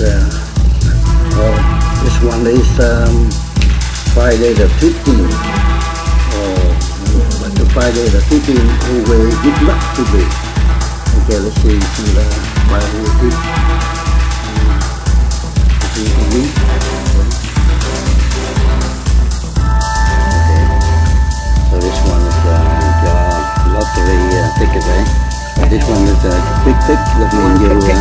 uh, well, this one is um, Friday the 15th. Oh, but the Friday the 15th, who will good luck to be. Okay, let's see, see the Friday the 15th. See the week. Okay. So this one is uh, the lottery uh, ticket, eh? This one is a quick pick. That means you, uh,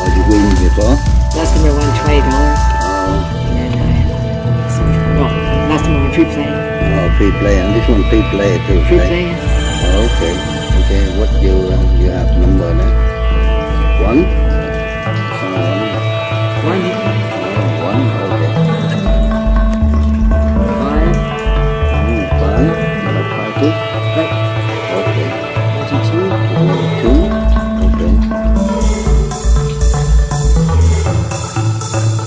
oh, you win before. Last time I won twenty dollars, Oh, and then I well, last time I won free play. oh, free play, and this one free play too. Free right? play. Oh, okay, okay. What you uh, you have number now? One. Uh, One,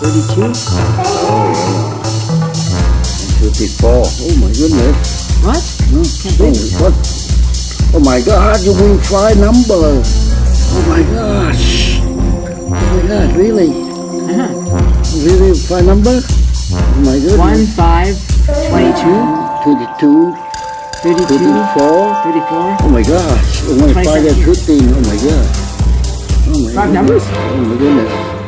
32? Oh, and 54. Oh my goodness. What? No, can't oh, what? Oh my god, you win five numbers. Oh my gosh. Oh my god, really? Uh -huh. Really five numbers? Oh my goodness. 1, 5, 22. 22. 32, 34. 34. Oh my gosh. Oh my 5 and 15. Oh my god. Oh my five goodness. numbers? Oh my goodness.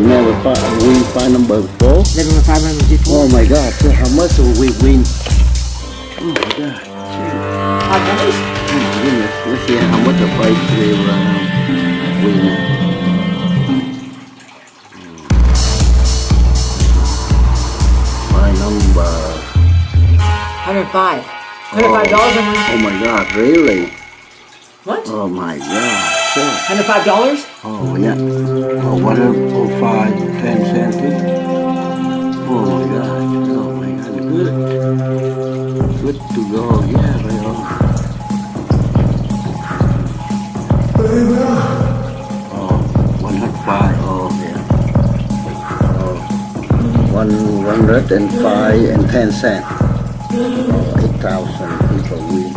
A never five, win five number four. With five hundred fifty-four. Oh my God. So how much will we win? Oh my God. Five numbers. Oh my goodness. Let's see how much the price will uh, win. My number. Hundred five. Hundred five dollars on one. Oh my God. Really? What? Oh my God. Sure. Hundred five dollars? Oh yeah. Oh what Oh my god. Oh my god. Good. Good to go. Yeah, are. Oh, one hundred five. Oh yeah. Oh, one hundred and five and ten cents. Oh, eight thousand people win.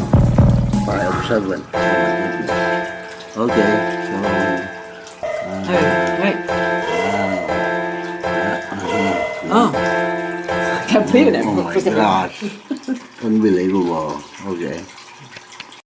Five oh seven. Oh my goodness. Okay, so. uh, Hey, Believe it. Oh my gosh. Unbelievable. Okay.